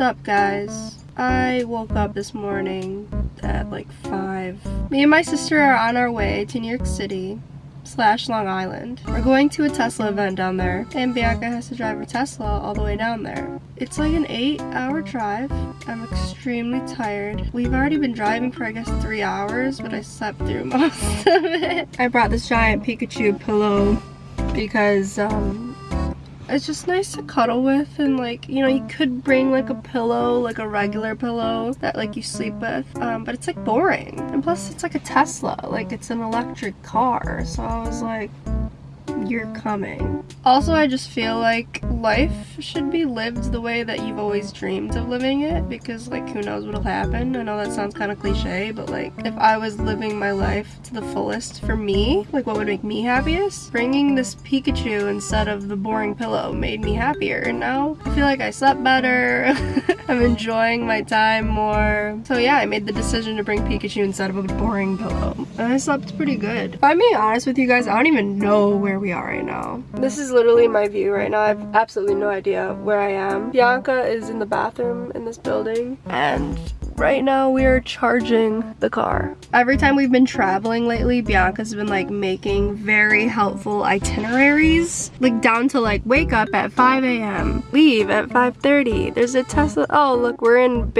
What's up guys? I woke up this morning at like 5. Me and my sister are on our way to New York City slash Long Island. We're going to a Tesla event down there and Bianca has to drive her Tesla all the way down there. It's like an 8 hour drive. I'm extremely tired. We've already been driving for I guess 3 hours but I slept through most of it. I brought this giant Pikachu pillow because um, it's just nice to cuddle with and like you know you could bring like a pillow like a regular pillow that like you sleep with um, but it's like boring. And plus it's like a Tesla like it's an electric car. So I was like you're coming. Also, I just feel like life should be lived the way that you've always dreamed of living it because like who knows what'll happen. I know that sounds kind of cliche, but like if I was living my life to the fullest for me, like what would make me happiest? Bringing this Pikachu instead of the boring pillow made me happier and now I feel like I slept better. I'm enjoying my time more. So yeah, I made the decision to bring Pikachu instead of a boring pillow. And I slept pretty good. If I'm being honest with you guys, I don't even know where we are right now. This is literally my view right now. I have absolutely no idea where I am. Bianca is in the bathroom in this building and right now we are charging the car. Every time we've been traveling lately, Bianca's been like making very helpful itineraries. Like down to like wake up at 5 a.m. Leave at 5.30. There's a Tesla. Oh look, we're in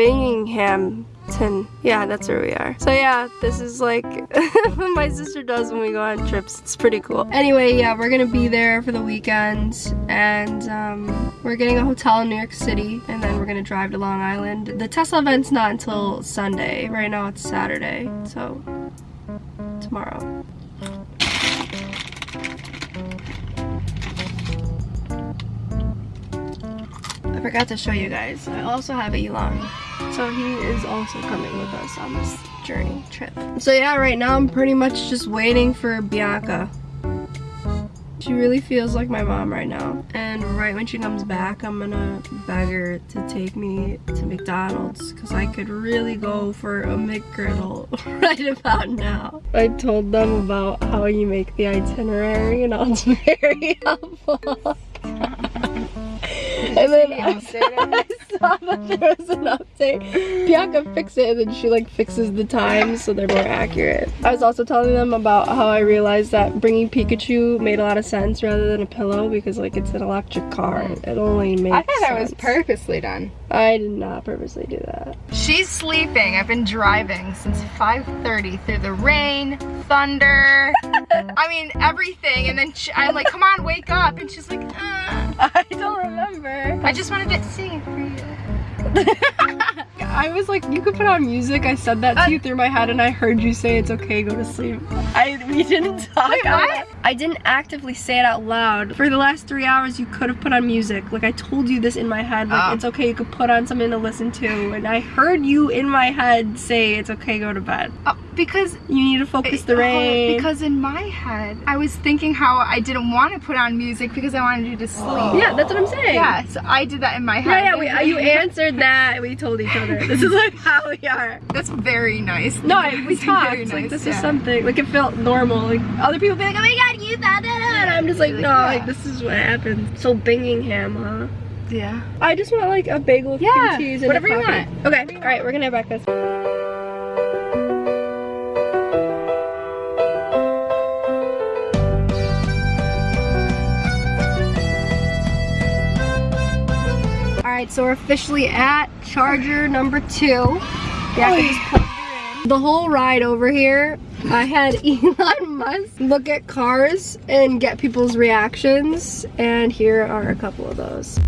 Birmingham, yeah, that's where we are. So yeah, this is like what my sister does when we go on trips. It's pretty cool. Anyway, yeah, we're gonna be there for the weekend and um, we're getting a hotel in New York City and then we're gonna drive to Long Island. The Tesla event's not until Sunday. Right now it's Saturday, so tomorrow. I forgot to show you guys. I also have a Elon. So he is also coming with us on this journey trip. So yeah, right now I'm pretty much just waiting for Bianca. She really feels like my mom right now. And right when she comes back, I'm gonna beg her to take me to McDonald's because I could really go for a McGriddle right about now. I told them about how you make the itinerary and I was very helpful. And then I, I, saw that there was an update. Bianca fixed it and then she like fixes the times so they're more accurate. I was also telling them about how I realized that bringing Pikachu made a lot of sense rather than a pillow because like it's an electric car. It only makes I thought that was purposely done. I did not purposely do that. She's sleeping. I've been driving since 5.30 through the rain, thunder, I mean everything. And then she, I'm like, come on, wake up. And she's like, uh. I don't remember. I just wanted to sing it for you. I was like, you could put on music. I said that to uh, you through my head and I heard you say it's okay, go to sleep. I We didn't talk Wait, what? I didn't actively say it out loud. For the last three hours, you could have put on music. Like I told you this in my head, like oh. it's okay, you could put on something to listen to. And I heard you in my head say it's okay, go to bed. Oh, because you need to focus the uh, rain. Oh, because in my head, I was thinking how I didn't want to put on music because I wanted you to sleep. Yeah, that's what I'm saying. Yeah, so I did that in my head. Yeah, yeah, we, uh, you answered that. We told each other. This is like how we are. That's very nice. No, we talked. Nice, like this yeah. is something. Like it felt normal. Like other people be like, oh my god, you thought that, and I'm just like, no, like this is what happens. So Bingingham, huh? Yeah. I just want like a bagel with yeah, cheese and whatever you want. Okay, all right, we're gonna have breakfast. Alright, so we're officially at charger number two. Yeah, oh, The whole ride over here, I had Elon Musk look at cars and get people's reactions, and here are a couple of those.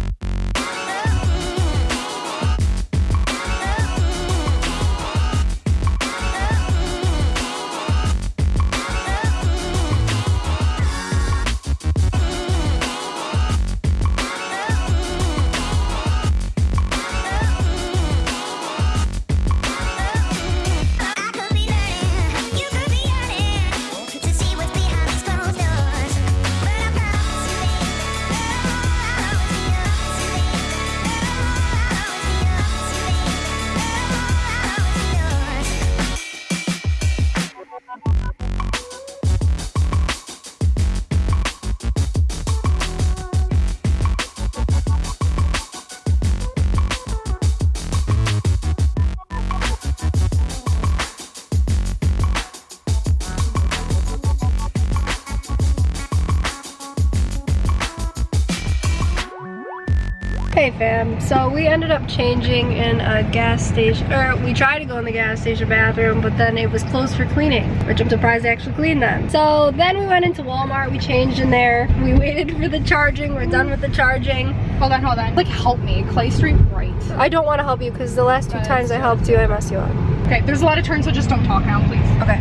Fam. So we ended up changing in a gas station, or we tried to go in the gas station bathroom, but then it was closed for cleaning, which I'm surprised they actually cleaned them. So then we went into Walmart, we changed in there, we waited for the charging, we're done with the charging. Hold on, hold on. Like, help me. Clay Street right. I don't want to help you because the last two That times I helped you, I messed you up. Okay, there's a lot of turns, so just don't talk now, please. Okay.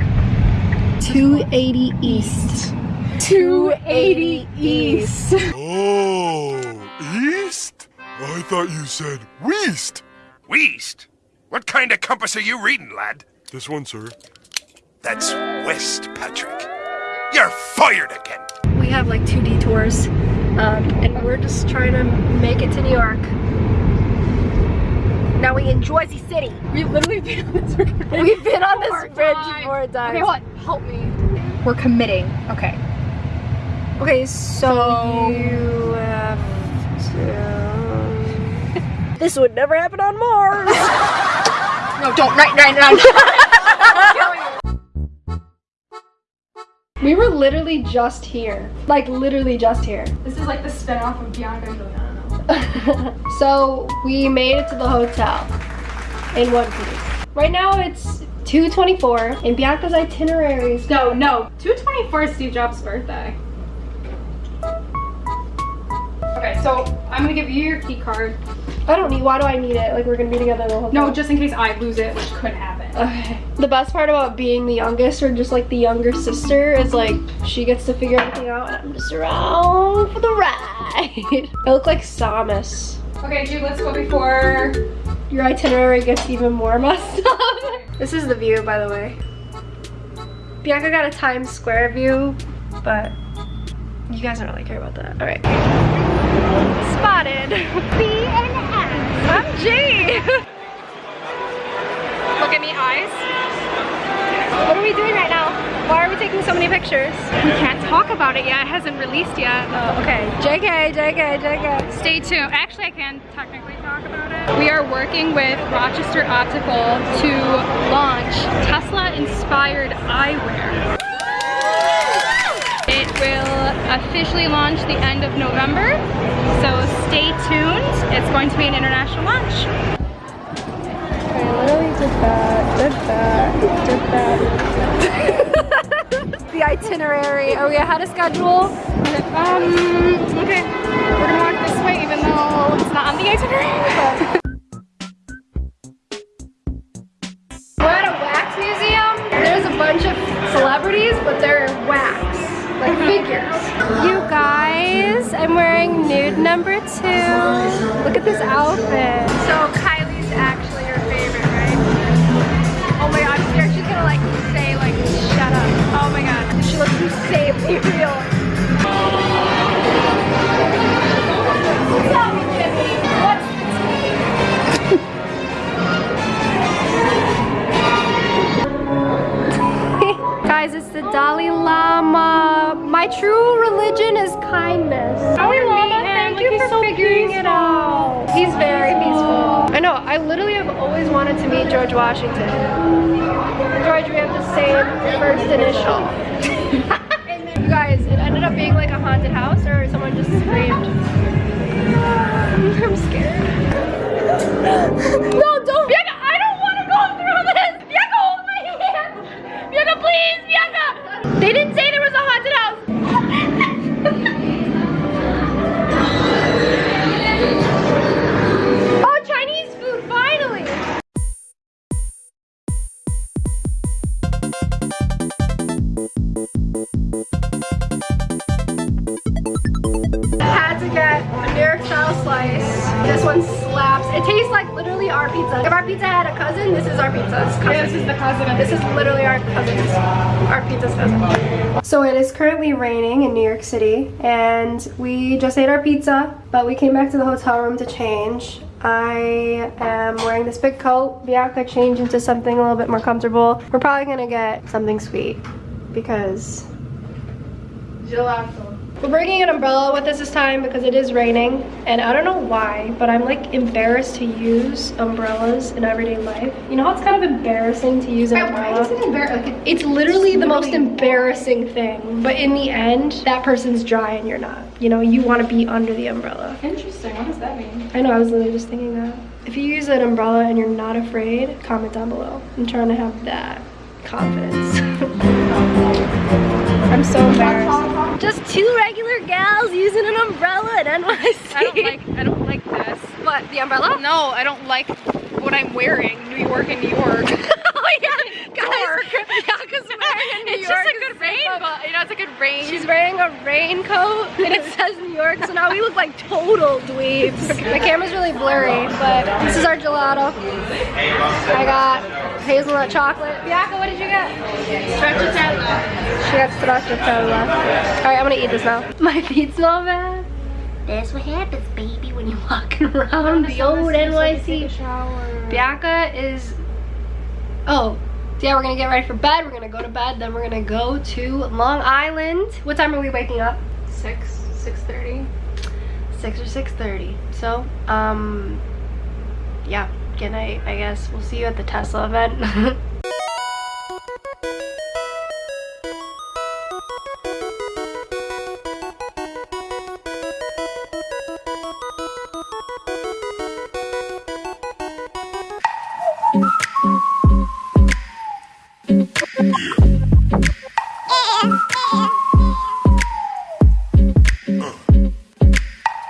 280 East. 280 East. Oh, east? I thought you said west. West? What kind of compass are you reading, lad? This one, sir. That's west, Patrick. You're fired again. We have like two detours, um, and we're just trying to make it to New York. Now we in Jersey City. We've literally been on this bridge. We've been on this Four bridge times. four times. Okay, hold on. Help me. We're committing. Okay. Okay, so, So- you have to... this would never happen on Mars. No, don't. Right, right, right. we were literally just here. Like literally just here. this is like the spin-off of Bianca. so we made it to the hotel in one piece. Right now it's 2.24 and Bianca's itineraries. No, no. 224 is Steve Jobs' birthday. Okay, so I'm gonna give you your key card. I don't need, why do I need it? Like we're gonna be together the whole time. No, just in case I lose it, which could happen. Okay. The best part about being the youngest or just like the younger sister is like she gets to figure everything out and I'm just around for the ride. I look like Samus. Okay, Jude, let's go before. Your itinerary gets even more messed up. this is the view, by the way. Bianca got a Times Square view, but you guys don't really care about that. All right. Spotted. B and S. I'm G. Look at me, eyes. what are we doing right now? Why are we taking so many pictures? We can't talk about it yet. It hasn't released yet. Oh, okay. JK, JK, JK. Stay tuned. Actually, I can technically talk about it. We are working with Rochester Optical to launch Tesla-inspired eyewear. Officially launch the end of November, so stay tuned. It's going to be an international launch. I literally did that, did that, did that. the itinerary. Are we ahead of schedule? Um, okay. We're gonna walk this way even though it's not on the itinerary. We're at a wax museum. There's a bunch of celebrities, but they're wax, like figures. You guys, I'm wearing nude number two. Look at this outfit. So wanted to meet George Washington. George, we have the same first initial. you guys, it ended up being like a haunted house or someone just screamed. I'm scared. no, don't. Bianca, I don't want to go through this. Bianca, hold my hand. Bianca, please, Bianca. They didn't This one slaps. It tastes like literally our pizza. If our pizza had a cousin, this is our pizza's cousin. this is the cousin This is literally our cousin's, our pizza's cousin. So it is currently raining in New York City and we just ate our pizza, but we came back to the hotel room to change. I am wearing this big coat. Bianca changed into something a little bit more comfortable. We're probably gonna get something sweet because gelato. We're bringing an umbrella with us this time because it is raining. And I don't know why, but I'm like embarrassed to use umbrellas in everyday life. You know how it's kind of embarrassing to use an umbrella? It's literally the most embarrassing thing. But in the end, that person's dry and you're not. You know, you want to be under the umbrella. Interesting. What does that mean? I know, I was literally just thinking that. If you use an umbrella and you're not afraid, comment down below. I'm trying to have that confidence. I'm so embarrassed. Just two regular gals using an umbrella at NYC. I don't like. I don't like this. What, the umbrella? No, I don't like what I'm wearing. New York and New York. oh yeah, guys. Bianca's wearing a New it's York. just a good rain, but you know, it's a good rain. She's wearing a raincoat and it says New York, so now we look like total dweebs. The camera's really blurry, but this is our gelato. I got hazelnut chocolate. Bianca, what did you get? Stracciatella. She got stracciatella. Alright, I'm gonna eat this now. My feet smell bad. That's what happens, baby, when you're walking around the old NYC. Bianca is, oh, yeah, we're gonna get ready for bed. We're gonna go to bed, then we're gonna go to Long Island. What time are we waking up? Six, six thirty. 6 or 6.30. So, um, yeah, good night, I guess. We'll see you at the Tesla event.